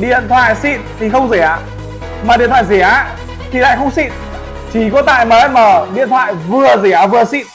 điện thoại xịn thì không rẻ, mà điện thoại rẻ thì lại không xịn. Chỉ có tại MM điện thoại vừa rẻ vừa xịn.